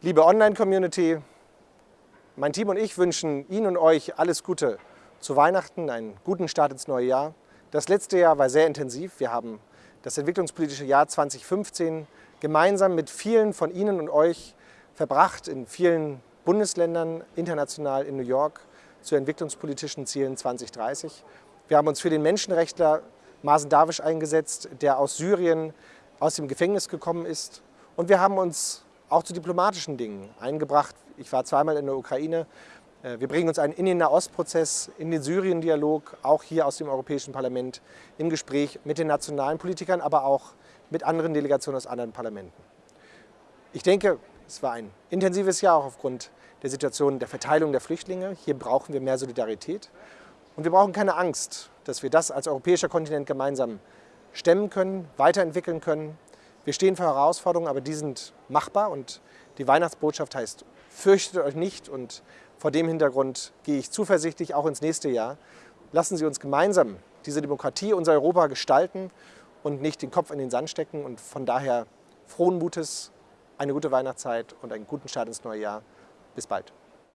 Liebe Online-Community, mein Team und ich wünschen Ihnen und euch alles Gute zu Weihnachten, einen guten Start ins neue Jahr. Das letzte Jahr war sehr intensiv. Wir haben das entwicklungspolitische Jahr 2015 gemeinsam mit vielen von Ihnen und euch verbracht in vielen Bundesländern, international in New York zu entwicklungspolitischen Zielen 2030. Wir haben uns für den Menschenrechtler Masen Dawisch eingesetzt, der aus Syrien aus dem Gefängnis gekommen ist. Und wir haben uns auch zu diplomatischen Dingen eingebracht. Ich war zweimal in der Ukraine. Äh, wir bringen uns einen in den Nahostprozess, in den Syrien-Dialog, auch hier aus dem Europäischen Parlament, im Gespräch mit den nationalen Politikern, aber auch mit anderen Delegationen aus anderen Parlamenten. Ich denke, es war ein intensives Jahr auch aufgrund der Situation der Verteilung der Flüchtlinge. Hier brauchen wir mehr Solidarität. Und wir brauchen keine Angst, dass wir das als europäischer Kontinent gemeinsam stemmen können, weiterentwickeln können. Wir stehen vor Herausforderungen, aber die sind machbar und die Weihnachtsbotschaft heißt, fürchtet euch nicht und vor dem Hintergrund gehe ich zuversichtlich auch ins nächste Jahr. Lassen Sie uns gemeinsam diese Demokratie, unser Europa gestalten und nicht den Kopf in den Sand stecken und von daher frohen Mutes, eine gute Weihnachtszeit und einen guten Start ins neue Jahr. Bis bald.